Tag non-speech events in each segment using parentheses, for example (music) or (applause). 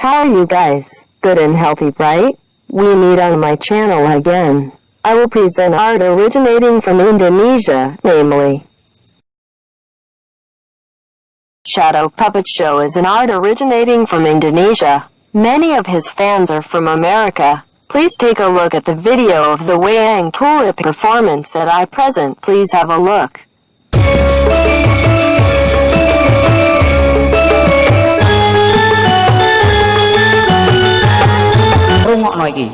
How are you guys? Good and healthy, right? We meet on my channel again. I will present art originating from Indonesia, namely Shadow Puppet Show is an art originating from Indonesia. Many of his fans are from America. Please take a look at the video of the Wayang Tulip performance that I present. Please have a look. Iki?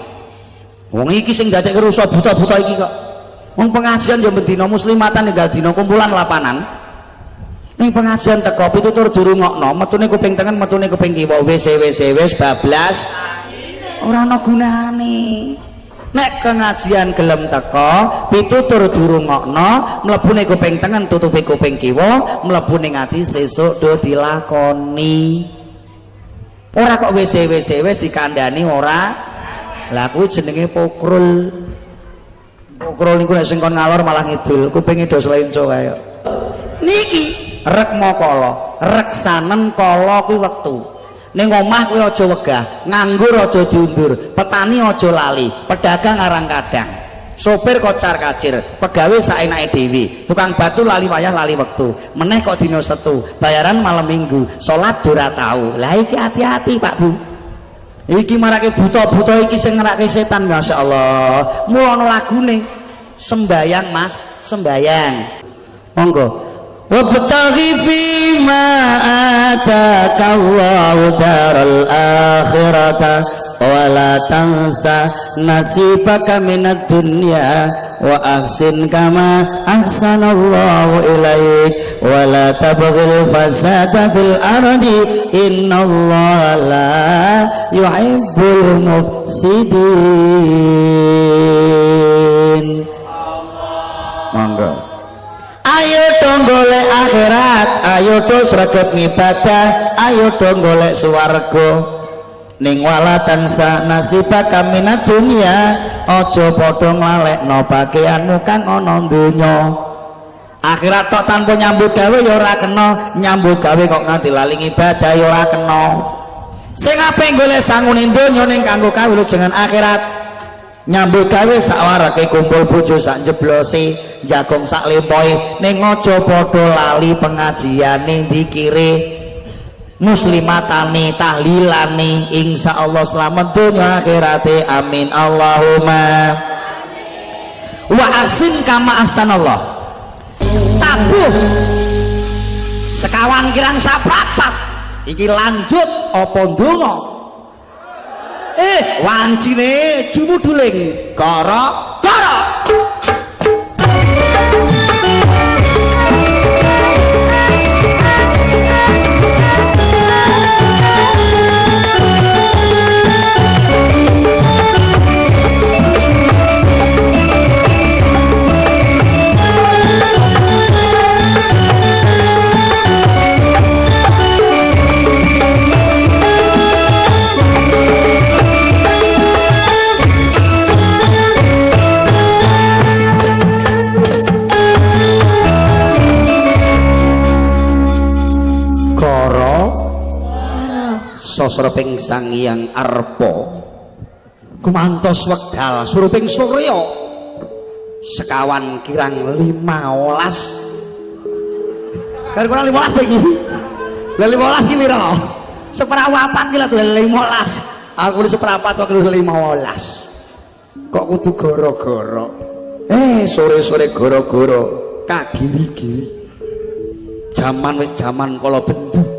Wong iki sing dadek rusak buta-buta iki kok. Wong pengajian ya bendina muslimatan tinggal dina kumpulan lapanan. Ning pengajian teko pitutur durungokno metune kuping tengen metune kuping kiwa. Wis wis wis bablas. Ora ana gunane. Nek pengajian gelem teko pitutur durungokno mlebune kuping tengen tutupi kuping kiwa mlebune ati sesuk do dilakoni. Ora kok wis wis wis dikandani ora lah kuwi jenenge pokrul. Pokrul niku nek sing kon ngalor malah ngidul. Kupinge do selenco kaya niki? Rek mokala reksanen kala kuwi wektu. Ning omah kuwi aja wegah. Nganggur aja diundur. Petani aja lali. Pedagang arang kadang. Sopir kocar kacir. Pegawai saenake dhewe. Tukang batu lali wayah lali wektu. Meneh kok dina setu. Bayaran malam minggu. Salat ora tau. Lah iki hati-hati Pak Bu iki marake buta-buta iki sing ngerake setan Masya Allah mulono lagune. Sembayang mas. Sembayang. Monggo. Wabtaghi fima ataka Allahu daral akhirata wala tansa nasibaka minad dunya wa ahsin kama ahsanallahu ilaik wala tabghil fasada fil ardi. Innallaha la yuhibbul mufsidin. Monggo. Ayo dong golek akhirat ayo dong sregep ngibadah ayo dong golek swarga ning wala tansa nasibaka minat dunia aja padha nglalekno pakaianmu kang ana donya. Akhirat tok tanpa nyambut gawe ya ora kena nyambut gawe kok nganti lali ibadah ya ora kena. Sing apik golek sangune donya ning kanggo kawula jenengan akhirat. Nyambut gawe sawarake kumpul bojo sak jeblose jagong sak lempoe ning aja padha lali pengajiane dikire muslimatane tahlilane insyaallah selamat dunia akhirate amin. Allahumma. Wa asin kama ahsanallah. Tabuh. Sekawan kirang saprapat iki lanjut apa ndonga? Eh wancine jumuduling. Kara sosroping sang yang arpo kumantos wekdal suruping surya. Sekawan kirang lima olas. Kira kurang lima olas lagi lima olas gini roh seperawapat gila tuh lima olas. Aku ini seperapat waktu lima olas. Kok kudu goro-goro? Eh sore-sore goro-goro. Kagiri-giri zaman wis zaman kalau bentuk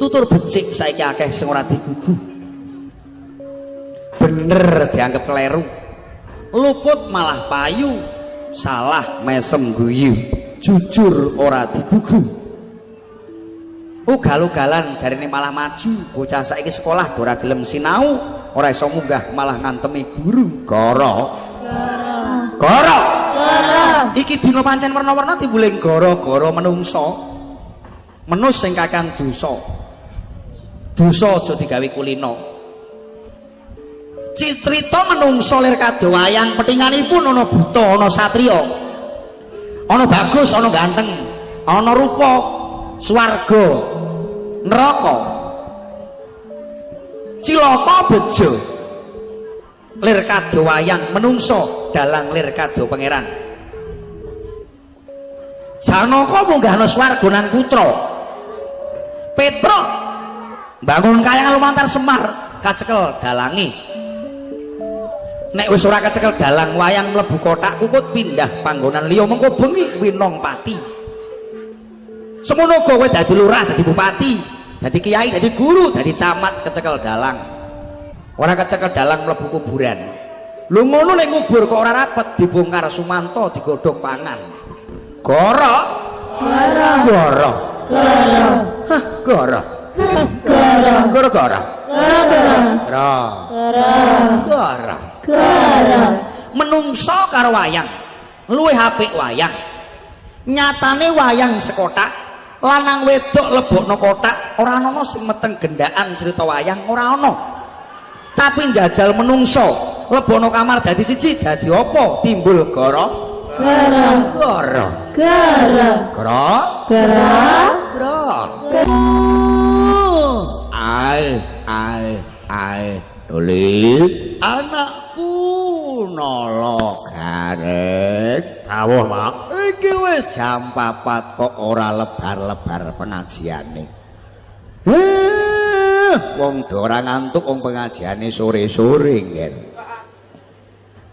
tutur becik saiki akeh sing ora digugu. Bener dianggap keliru luput malah payu salah mesem guyu. Jujur ora digugu. Ugal-ugalan jarine malah maju. Bocah saiki sekolah ora gelem sinau. Ora iso munggah malah ngantemi guru. Goro. Goro. Goro iki dina pancen warna-warna timbuling goro-goro menungso. Menus sing kakang dosa dosa aja digawe kulino citrita menungso lir kadowayang petinganipun ana buta ana satriya. Ana bagus ana ganteng ana rupa swarga neraka. Cilaka bejo. Lir kado wayang menungso dalang lir kado pangeran. Janaka munggahna swarga nang putra. Petruk bangun kaya lumantar Semar kacekel dalangi. Nek wis ora kecekel dalang wayang mlebu kotak kukut pindah panggonan liya. Mengko bengi winong pati semono kowe dadi lurah dadi bupati dadi kiai dadi guru dadi camat kecekel dalang. Ora kecekel dalang mlebu kuburan. Lu ngono nek ngubur kok ora rapet dibongkar Sumanto digodhog pangan. Goro? Goro. Goro. Hah goro goro goro goro goro goro goro menungso karo wayang. Luwih apik wayang. Nyatane wayang sekotak. Lanang wedok lebokno kotak. Ora ana sing meteng gendaan cerita wayang. Ora ana. Tapi njajal menungso. Lebokno kamar dadi siji dadi apa? Timbul goro. Goro. Goro. Goro goro. Goro ai ai ai. Doli anakku nolo garet. Dawuh mak iki wis jam papat kok ora lebar-lebar pengajiane. Eh wong ora ngantuk wong pengajiane sore-sore ngen.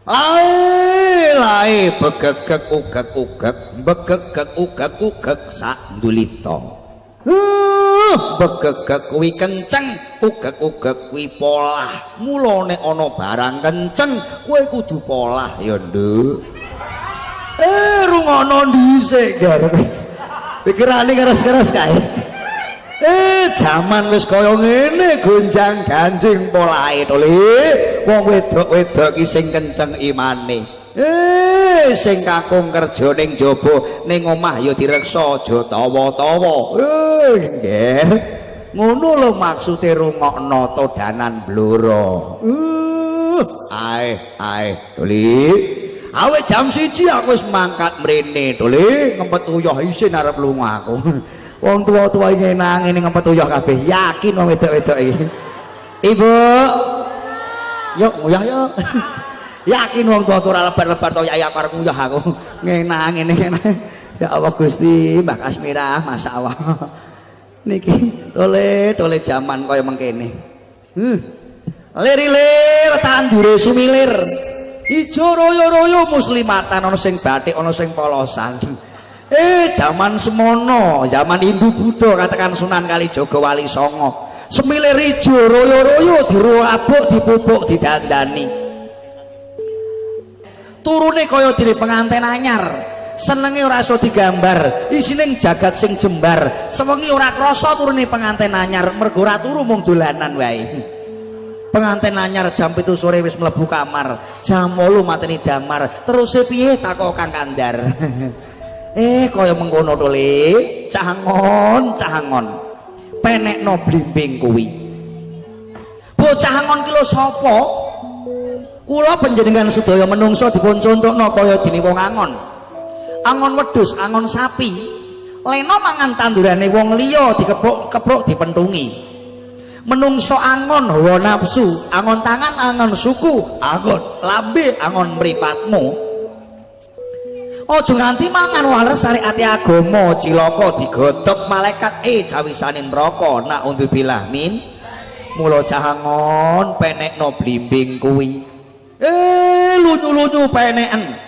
Lae lae begegek ugek ugek begegek ugek ugek sak ndulita. Uh, begegek kuwi kenceng, ugek-ugek kuwi polah. Mula nek ana barang kenceng, kowe kudu polah ya, Nduk. Eh, rungono dhisik, Gar. Pikirane keras-keras kae. Eh, jaman wis kaya ngene, gonjang ganjing polahe to, Wong wedok-wedok ki sing kenceng imane. Eh, sing kakung kerja ning jaba ning omah ya direksa aja tawa-tawa. Eh, nggih. Ngono lho maksude rungokno todanan bloro. Uh, ae, ae, Doli. Awe jam siji aku wis mangkat mrene, Doli, ngempet uyah isin arep lunga aku. (laughs) Wong tua-tua iki nang ngene ngempet uyah kabeh. Yakin wong wedok-wedok iki. Ibu. Yuk, uyah yuk. (laughs) yakin wong tua ora lebar-lebar to ya karep nguyah aku. (laughs) Ngenang ngene ngene. (laughs) Ya Allah Gusti Mbak Kasmira Masya Allah. (laughs) Niki tole tole jaman kaya mengkene. Hmm. lir-lir tandure sumilir. Ijo royo-royo muslimatan ana sing batik ana sing polosan. Eh zaman semono zaman Hindu Buddha katakan Sunan Kalijaga Wali Songo. Semilir ijo royo-royo diruabuk dipupuk didandani turune kaya dene penganten anyar. Senenge ora iso digambar isine jagat sing jembar. Sewengi ora krasa turune penganten anyar mergo ora turu mung dolanan wae. Penganten anyar jam itu sore wis mlebu kamar jam 8 mateni damar. Terus piye takok Kang Kandar? (laughs) Eh kaya mengkono to le. Cahangon cahangon. Penekno blimbing kuwi. Bocah angon ki lho sapa kula panjenengan sedaya menungso dipun contohno kaya dene wong angon. Angon wedhus angon sapi. Leno mangan tandurane wong liya dikepuk-kepuk dipentungi. Menungso angon hawa nafsu angon tangan angon suku angon lambe angon mripatmu. Aja nganti mangan wales ati agama cilaka digodhog malaikat eh cawisane neraka nak undzubillah min. Mula cahangon penekno blimbing kuwi eh lunyu-lunyu peneken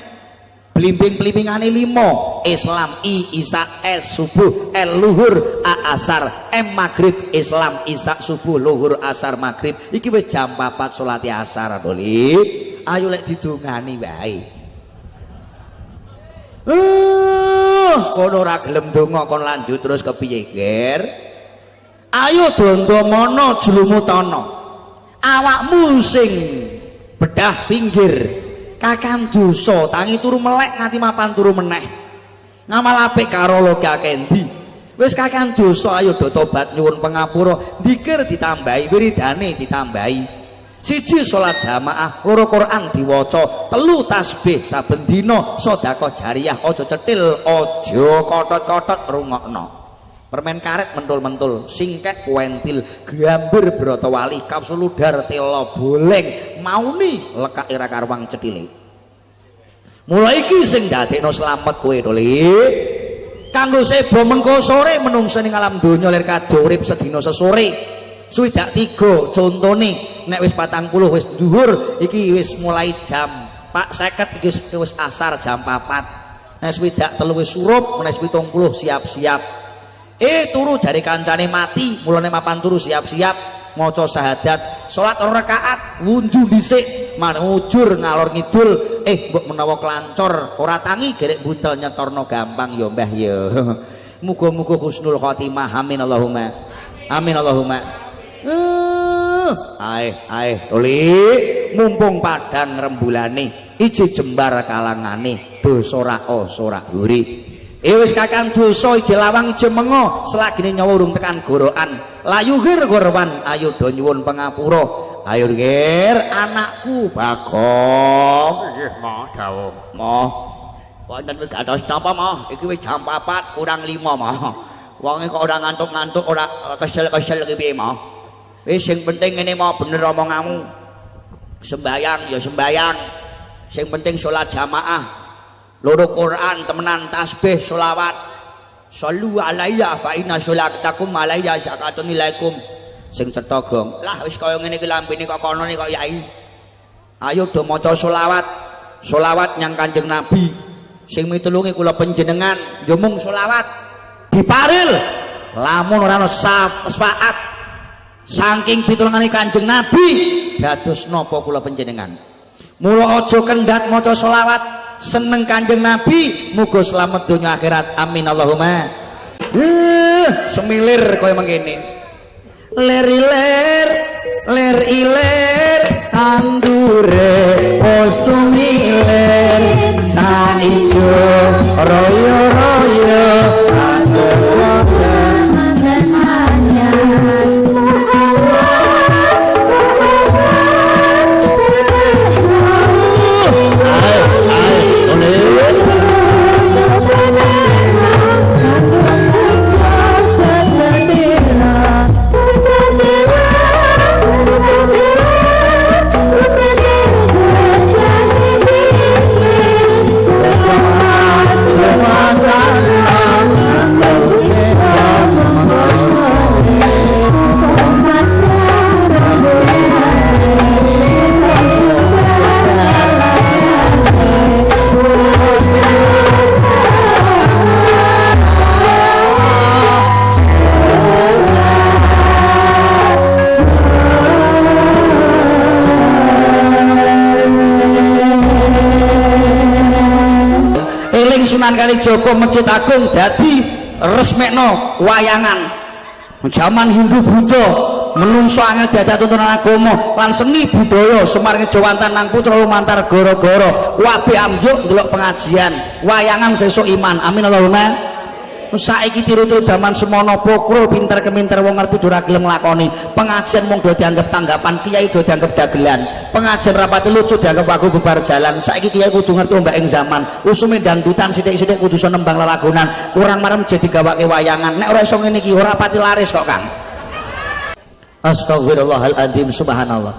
blimbing-blimbingane limo Islam I Isa S subuh L luhur A asar. M maghrib Islam Isa subuh luhur asar maghrib. Iki wis jam 4 salat asar doli ayo lek didongani wae. Uh, kono ora gelem donga kon lanjut terus kepiye, Ger? Ayo dondomono jlumutana. Awakmu sing bedah pinggir. Kakang dosa tangi turu melek nganti mapan turu meneh. Ngamal apik karo loga kendi. Wis kakang dosa ayo do tobat nyuwun pangapura dikir ditambahi wiridane ditambahi. Siji salat jamaah loro Quran diwaca. Telu tasbih saben dina sedekah jariah aja cetil aja kotot-kotot rungokno permen karet mentul-mentul singkek kuentil gambar broto wali kapsul udar telo boleng mauni lekak ira karwang cedile mulai iki sing dadekno slamet kowe to kanggo sebo mengko sore menungsa ning alam donya lir kadurip sedina sesore. Swidak tiga contone nek wis patang puluh wis dhuwur iki wis mulai jam pak seket iki wis asar jam papat. Nek swidak telu wis surup nek pitung puluh siap-siap eh turu jari kancane mati. Mulane mapan turu siap-siap. Maca syahadat. Salat rakaat. Wunju dhisik. Manujur ngalor ngidul. Eh mbok menawa kelancor ora tangi gerek buntel nyetorno gampang. Ya Mbah ya. (laughs) Muga-muga husnul khotimah. Amin Allahumma. Amin Allahumma. Uh, ae ae oli mumpung padang rembulane iji jembar kalangane dosa ora ora guri Eh wis kakang dosa ije lawang ije mengo. Selagine nyawa urung tekan gorokan. Layu gir gorwan ayo do nyuwun pangapura ayo gir anakku. Bagong. Nggih mo dawuh mo wonten wis kados napa mo iki wis jam 4 kurang 5 mo wonge kok ora ngantuk-ngantuk ora kesel-kesel iki piye mo wis sing penting ngene mo bener omonganmu. Sembayang ya sembayang. Sing penting salat jamaah loro Quran temenan tasbih solawat sallu alaiya fa inna sholatakum alaiya zakatun ilaikum. Sing cetha gong. Lah wis kaya ngene iki lambene kok kono kok yai. Ayo do maca solawat solawat nyang kanjeng nabi. Sing mitulungi kula panjenengan yo mung solawat diparil. Lamun ora ana syafaat. Saking pitulungane kanjeng nabi dados napa kula panjenengan? Mula aja kendhat maca solawat seneng kanjeng nabi muga selamat dunia akhirat. Amin Allahumma. Uh, semilir kau emang ler iler ler iler andure osumiler na ijo royo royo asewoten Sunan Kalijogo Masjid Agung dadi resmekno wayangan. Zaman Hindu Buddha menungso angel diajak tuntunan agama lan seni budaya Semar Ngejawantan nang putra lumantar goro-goro wabi amjuk delok pengajian. Wayangan sesuk iman. Amin Allahumma saiki tiru-tiru zaman semono pokro pinter keminter wong ngerti dura gelem nglakoni. Pengajian mung do dianggap tanggapan kiai do dianggap dagelan. Pengajian rapati lucu dianggap aku bubar jalan. Saiki kiai kudu ngerti ombak ing zaman. Usume dangdutan sithik-sithik kudu iso nembang lelagonan kurang marem jadi gawake wayangan. Nek ora iso ngene iki ora pati laris kok Kang. Astagfirullahaladzim subhanallah.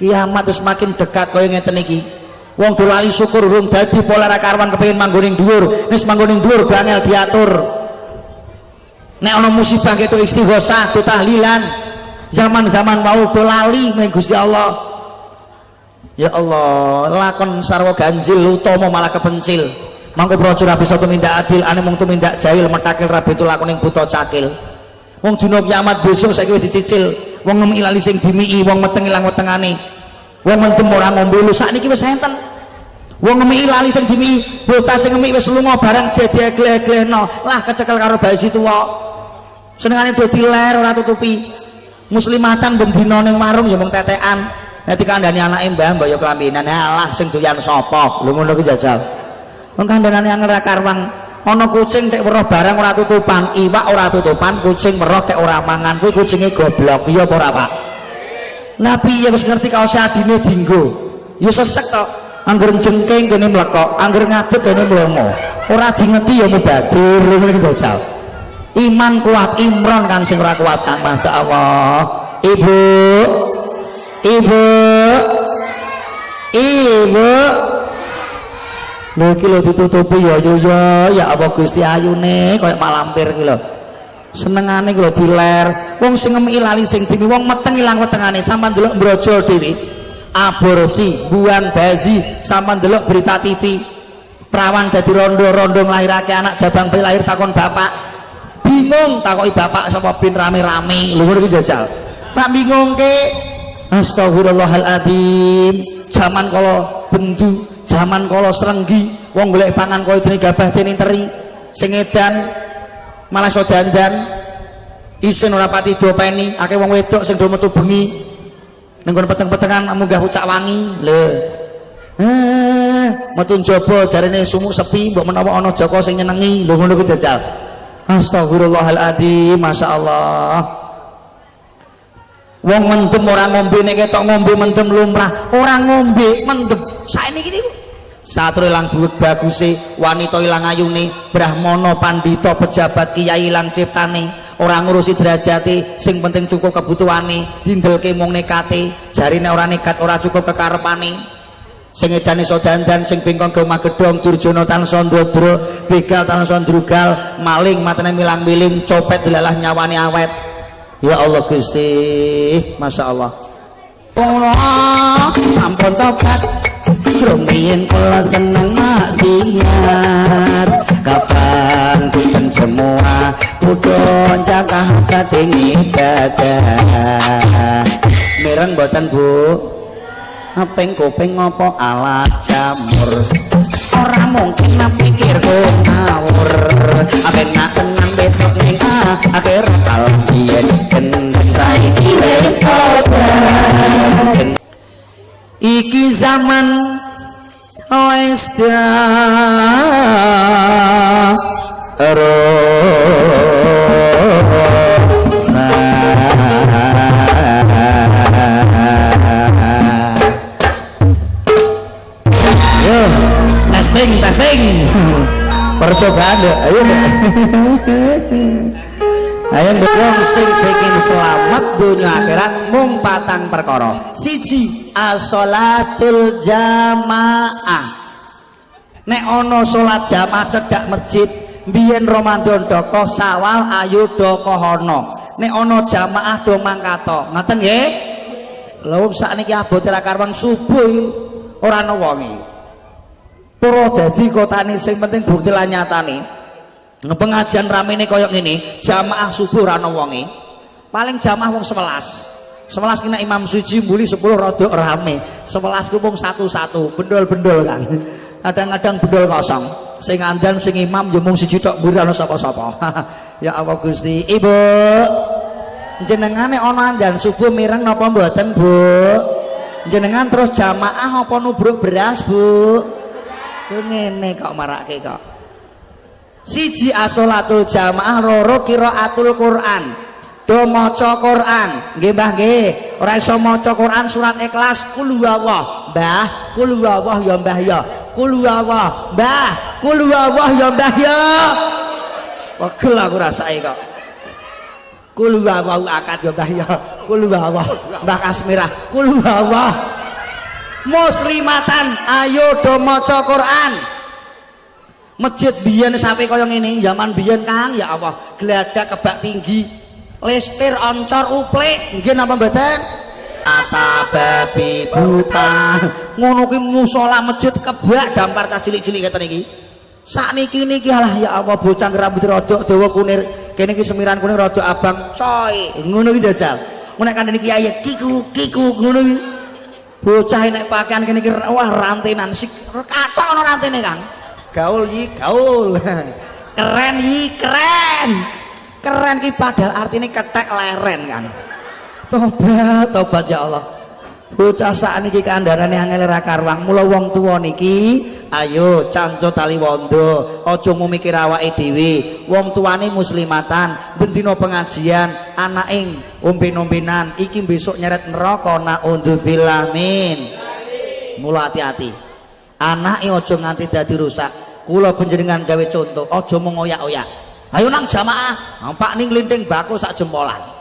Kiamat semakin dekat kaya ngeten iki wong dolali syukur urung dadi pola ra karwan kepengin manggoning dhuwur. Wis manggoning dhuwur bangel diatur. Nek ana musibah ketok istighosah do tahlilan zaman-zaman mau do lali Gusti Allah. Ya Allah lakon sarwa ganjil utama malah kepencil. Mangko praja ra bisa tumindak adil ane mung tumindak jahil metakil rabi itu lakoning buta cakil. Wong dina kiamat besok saiki wis dicicil. Wong ngemi lali sing dimiki wong meteng ilang wong mentem ora ngombe lu sakniki wis enten wong ngemi lali sing dimi bocah sing ngemi wis lunga bareng jadi egleh-eglehno lah kecekel karo bayi tuwa. Senengane do diler ora tutupi. Muslimatan bendina ning warung ya mung tetekan. Nanti kandhani anake mbah mbah ya kelambinan alah sing doyan sapa? Lho ngono ku jajal. Wong kandhanane angel karwang. Ana kucing tek weruh barang ora tutupan iwak ora tutupan kucing weruh tek ora mangan. Kuwi kucinge goblok. Iya apa ora Pak? Nabi ya wis ngerti kaos adine dinggo. Ya sesek tok anggur jengking kene mlekok anggur ngadeg kene mlomo ora dingeti ya mubadir lho ngene jajal iman kuat Imron kan sing ora kuat kan Masya Allah ibu ibu ibu. Lho iki lho ditutupi ya yo yo. Ya apa Gusti ayune koyo malampir iki lho. Senengane iki lho diler. Wong sing ngemi lali sing dimi wong meteng ilang wetengane sampean delok mbrojo dhewe aborsi buang bazi sampean delok berita TV perawan dadi rondo-rondo nglahirake anak jabang bayi lahir takon bapak. Bingung takoki bapak sapa bin rame-rame. Lho ngono iki jajal? Tak bingung ke astagfirullahaladzim zaman kalau bendu zaman kalau serenggi wong golek pangan kaya dene gabah dene teri. Sing edan malah so dandan. Isin ora pati dopeni akeh wong wedok sing do metu bengi ning peteng-petengan munggah pucak wangi. Lho. Eh metu njaba jarine sumuk sepi mbok menawa ana Joko sing nyenengi. Lho ngono ku jajal. Astagfirullahaladzim masyaallah. Wong mendem orang ngombe nek ketok ngombe mendem lumrah. Orang ngombe mendem. Saiki iki niku. Satru ilang buwek baguse wanita ilang ayune brahmana pandita pejabat kiai ilang ciptane orang ngurusi derajate sing penting cukup kebutuhane dindelke mung nekate jarine ora nekat ora cukup kekarepane. Sing edane iso dandan sing bengkong ke magedhong durjana tansah ndodro begal tansah ndrugal maling matene milang-miling copet dilalah nyawane awet. Ya Allah Gusti Masya Allah. Allah sampun tobat rumiyin kula seneng maksiat. Kapan pinten semua kudu cakah kating ibadah? Mireng boten Bu? Apeng kuping ngopo alat jamur? Ora mungkin nak pikir ngawur. Aben nak tenang besok ning akhir kalem biyen gendeng saiki wis iki zaman testing, testing. Percobaan deh, ayo deh. Ayo wong sing bikin selamat dunia akhirat mung patang perkara. Siji as-sholatul jamaah. Nek ana salat jamaah cedhak masjid, biyen Ramadan doko sawal ayo doko hono. Nek ana jamaah do mangkato. Ngoten nggih? Lha sakniki abote ra karwang subuh ora ana wonge. Pura dadi kotane sing penting bukti lan nyatane. pengajian ramene koyok ngene jamaah subuh rano wonge paling jamaah wong 11 11 kena imam suci muli 10 rada rame 11 ku wong satu-satu bendol-bendol kan kadang-kadang bendol kosong. Sing andan sing imam yo mung siji tok mburi ana sapa-sapa. (laughs) Ya Allah Gusti. Ibu jenengane ana andan subuh mireng napa mboten Bu? Jenengan terus jamaah apa nubruk beras Bu? Ngene kok marake kok. Siji asolatul jamaah loro atul Quran. Do maca Quran. Nggih Mbah nggih. Ora iso maca Quran surat ikhlas kul huwallah. Mbah kul huwallah ya Mbah ya kul huwallah Mbah kul huwallah ya Mbah ya. Wegel aku rasake kok. Kul huwallah akad ya Mbah ya. Huwallah Mbah Kasmirah. Kul huwallah muslimatan ayo do maca Quran. Masjid biyen sampai kaya ngene zaman biyen Kang ya Allah geladak kebak tinggi. Listir oncor uplik nggih napa mboten apa babi buta. Ngono ki musala masjid kebak dampar ta cilik-cilik ngeten iki sakniki niki alah ya Allah bocah rambut rada dawa kunir. Kene iki semiran kuning rada abang coy. Ngono ki jajal. Nek kandhane kiai kiku kiku ngono ki. Bocah nek pakaian kene iki wah rantenan sik. Kathok ana rantene Kang. Gaul yi gaul. (laughs) Keren yi keren. Keren ki padahal artinya ketek leren kan tobat tobat ya Allah. Bocah saat niki kandarane angel ra karwang. Mula wong tuwa niki ayo canco tali wondo. Aja mikir awake dhewe. Wong tuane muslimatan bendina pengajian anaking umpen-umpenan iki besok nyeret neraka na undzubillah min mula hati-hati. Anake aja nganti dadi rusak. Kula panjenengan gawe contoh aja mung oyak-oyak ayo nang jamaah. Nah, pak ning linting bako sak jempolan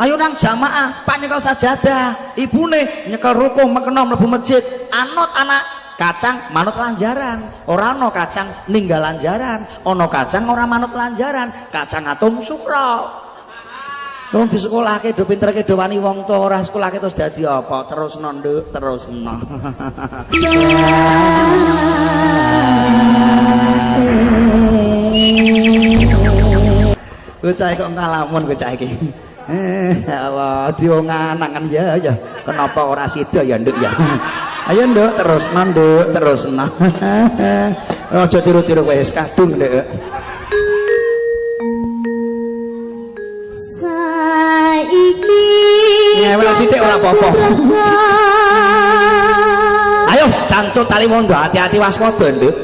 ayo nang jamaah pak nyekel sajadah ibune nyekel rukuh mekena mlebu masjid. Anut anak kacang manut lanjaran. Orang no kacang ninggal lanjaran. Ono kacang orang manut lanjaran. Kacang atom sukro Wong di sekolah ke do pinter ke do wani wong to ora sekolah ke terus dadi apa? Terus nduk terus no. (laughs) Bocah kok ngalamun bocah iki. Eh, Allah dionganangan ya ya. Kenapa ora sida ya nduk ya. Ayo nduk terus nduk terus no. (laughs) Aja tiru-tiru wis kadung nduk. ngewel sithik ora apa-apa ayo cancut tali mondo hati-hati waspada nduk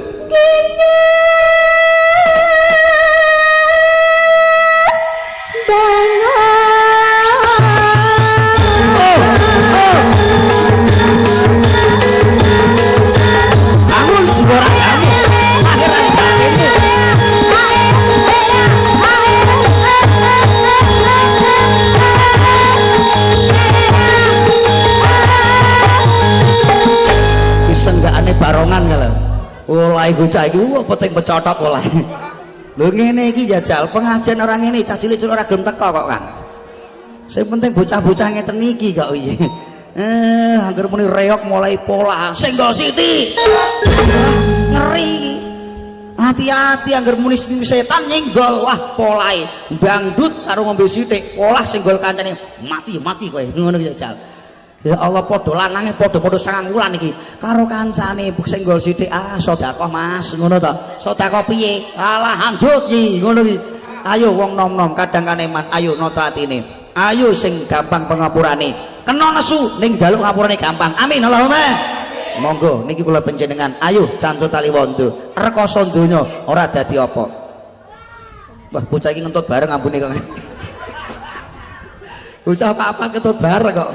barongan gucak iki wah penting pecotot oleh lho ngene iki jajal pengajian orang ini cah cilik-cilik ora gelem teko kok Kang. Sing penting bocah-bocah ngeten iki kok iya. Eh anggar muni reok mulai pola. Senggol siti? Ngeri. Hati-hati anggar muni setan nyenggol. Wah polai dangdut karo ngombe sithik. Pola senggol kancane. Mati mati kowe. Ngono jajal Ya Allah padha lanange padha-padha sangang wulan iki karo kancane senggol sithik ah sedekah Mas ngono to. Sedekah piye? Alah lanjut iki ngono iki. Ayo wong nom-nom kadang kaneman ayo nata atine. Ayo sing gampang pengapurane. Kena nesu ning jaluk ngapurane gampang. Amin Allahumma. Monggo niki kula panjenengan ayo cancut tali wondo. Rekoso donya ora dadi apa. Wah bocah iki ngentut bareng ampune kok. (laughs) Bocah apa-apa ketut bareng kok.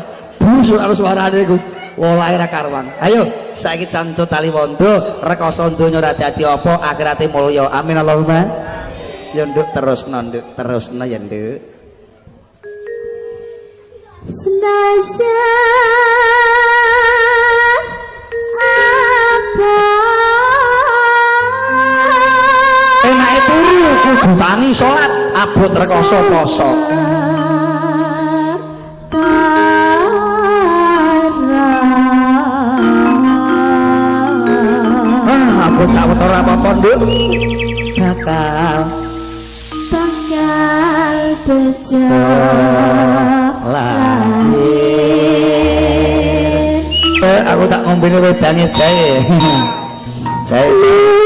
Busuk karo suarane iku. Wolahe ra karuan. Ayo saiki cancut tali wondo rekoso donya ora dadi apa akhirate mulya. Amin Allahumma. Ya nduk terus nduk terus ya nduk. Senajan apa? Enake turu kudu tangi salat abot rekoso poso sawetara apa-apa nduk bakal bakal bejo lahir eh, aku tak ngombene wedange jae jae jae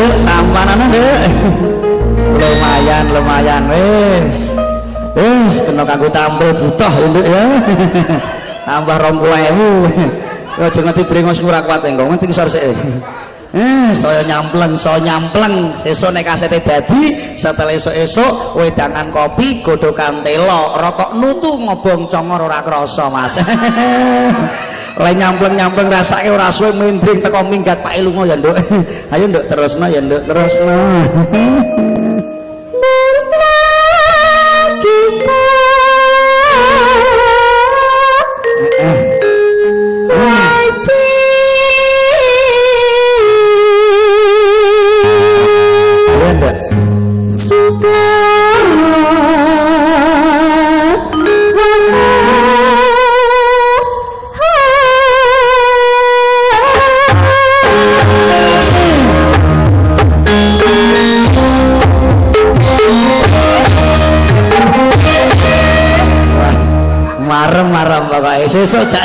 Nduk, tampanane, Nduk. lumayan, lumayan wis. Wis kena kanggo tampil butuh Nduk ya. Tambah 20.000. Aja ngerti brengos ora kuat engko, ngerti ngisor sik. Eh, saya nyampleng, saya nyampleng. Sesuk nek kasete dadi, setelah esuk-esuk wedangan kopi, godokan telo, rokok nutu ngobong congor ora krasa, Mas. (laughs) Lah nyampleng-nyampleng rasake ora suwe mendring teko minggat Pak Ilungo ya, Nduk. (laughs) Ayo, Nduk, terusno ya, Nduk, terusno. (laughs)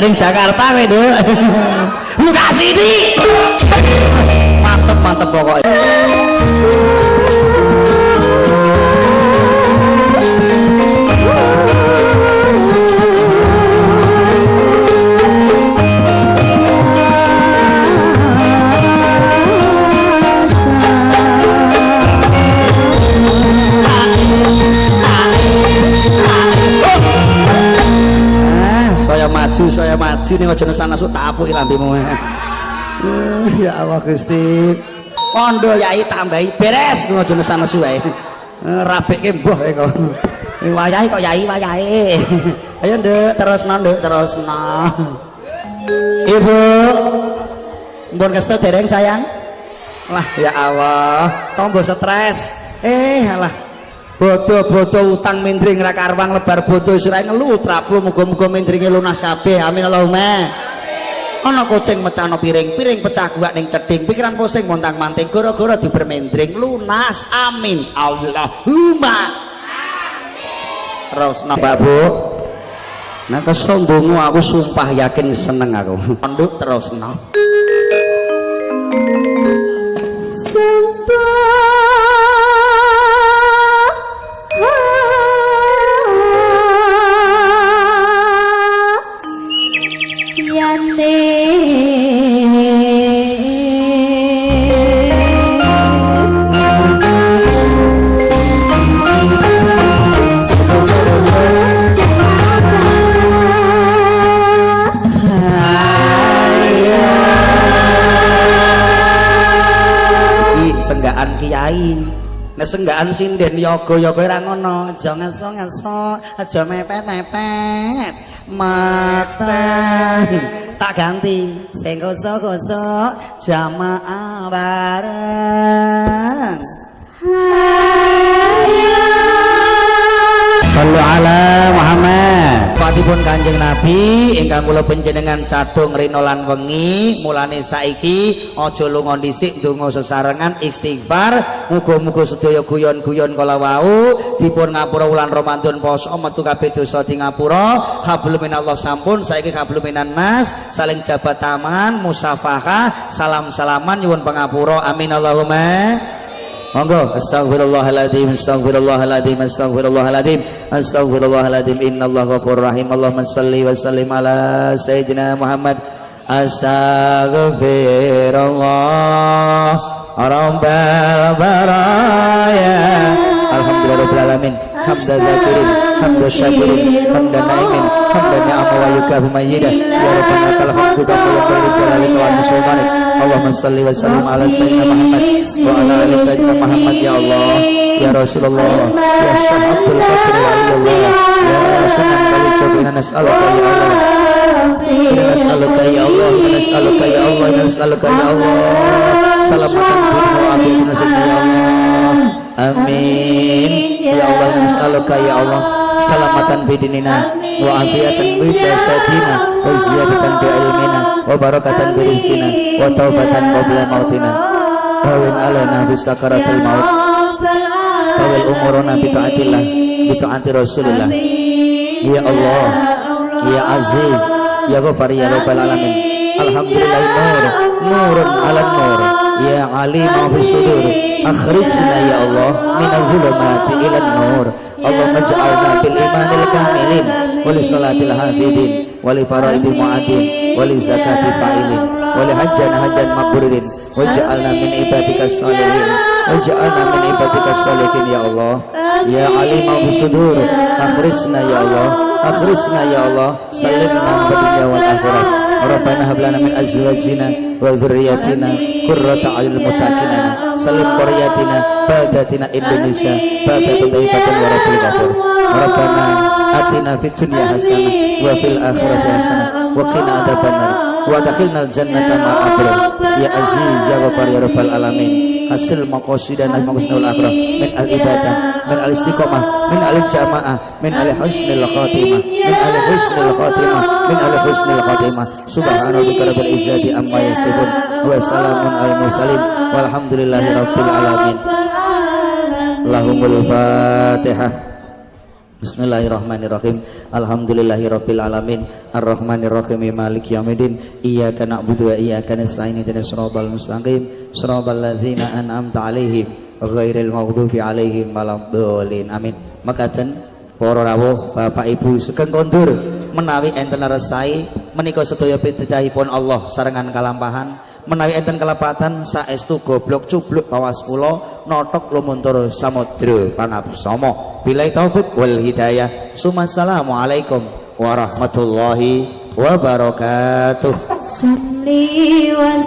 ning Jakarta nduk ngaji ning aja nesan tak tapuki lambemu. Eh. Hmm, ya Allah Gusti. Pondho yai tambahi beres ning aja nesan nesu wae. Eh, Rabeke mbuh kok. Eh, wayahe kok yai wayahe. Ayo Nduk, terusno Nduk, terusno. Ibu. Mbon kesel dereng sayang. Lah ya Allah, tombo stres. Eh alah bodoh-bodoh utang mindring ra karwang lebar bodoh sira ngelu traplu muga-muga mindringe lunas kabeh. Amin Allahumma. Ana kucing mecano piring piring pecah gua ning cedhing. Pikiran pusing montang manting gara-gara dibermendring lunas. Amin Allahumma. Terus napa bu? Nah kesondongu aku sumpah yakin seneng aku. (laughs) Terus no nek senggaan sinden yoga yoga ora ngono aja ngaso ngaso aja mepet mepet mata tak ganti sing koso koso jamaah bareng Sallu ala Muhammad. Fatipun Kanjeng Nabi ingkang kula panjenengan cadung rina lan wengi, mulane saiki aja lunga dhisik donga sesarengan istighfar. Muga-muga sedaya guyon-guyon kala wau dipun ngapura wulan Ramadan poso metu kabeh dosa di ngapura. Hablum minallah sampun saiki hablum minan nas, saling jabat tangan, musafahah, salam-salaman nyuwun pangapura. Amin Allahumma. Monggo. Astagfirullahaladzim astagfirullahaladzim astagfirullahaladzim astagfirullahaladzim innallaha ghafurur rahim. Allahumma salli wa sallim ala sayyidina Muhammad. Astagfirullah rabbal baraya. Alhamdulillah rabbil alamin. Hamda Muhammad ya Allah ya Rasulullah ya Syekh amin. Ya Allah nas'aluka ya Allah salamatan bidinina wa afiatan bi jasadina wa ziyadatan bi ilmina wa barakatan bi rizqina wa taubatan qabla mautina. Hawin alaina bi sakaratil maut. Tawil umuruna bi taatillah bi taati Rasulillah. Ya Allah. Ya Aziz. Ya Ghafar. Ya Rabbal Alamin Alhamdulillah nur Nurun ala nur Ya alim fi sudur Akhrijna ya Allah Minal zulumati ila nur. Allahumma ja'alna bil imanil kamilin Wali salatil hafidin Wali faraidil mu'adin Wali zakati fa'ilin Wali hajjan hajjan makburin Waj'alna min ibadika salihin Waj'alna min ibadika salihin ya Allah. Ya alim fi sudur Akhrijna ya Allah. Akhrijna ya Allah. Salimna dunia wal akhirat Rabbana hablana min azwajina wa dhurriyyatina qurrata a'yunil muttaqina salim qaryatina baldatina Indonesia baldatun thayyibatan wa rabbil ghafur Rabbana atina fid dunya hasanah wa fil akhirati hasanah wa qina adzabannar wa adkhilnal jannata ma'al abrar ya aziz ya ghafar ya rabbal alamin hasil maqasidana maqasidul akhirah min al ibadah min al istiqomah min al jamaah min al husnil khatimah min al husnil khatimah min al husnil khatimah. Subhana rabbika rabbil izzati amma yasifun. Wa salamun al mursalin. Walhamdulillahi rabbil alamin. Lahumul fatihah Bismillahirrahmanirrahim. Alhamdulillahi rabbil alamin. Ar-Rahmanirrahim. Maliki yaumiddin Iyyaka na'budu wa iyyaka nasta'in. Ihdinas siratal mustaqim. Siratal ladzina an'amta 'alaihim ghairil maghdubi 'alaihim waladdallin. Amin. Makaten para rawuh Bapak Ibu sugeng kondur menawi enten resai menika sedaya pidhahipun Allah sarengan kalampahan menawi enten kelepatan saestu goblok cubluk pawas kula notok lumuntur samudra panapsama billahi taufik wal hidayah. Sumassalamualaikum warahmatullahi wabarakatuh. Syamli wa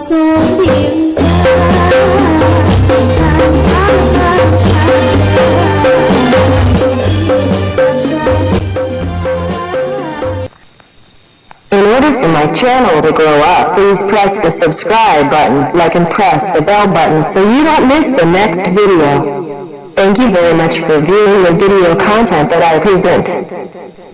my channel to grow up, please press the subscribe button, like and press the bell button so you don't miss the next video. Thank you very much for viewing the video content that I present.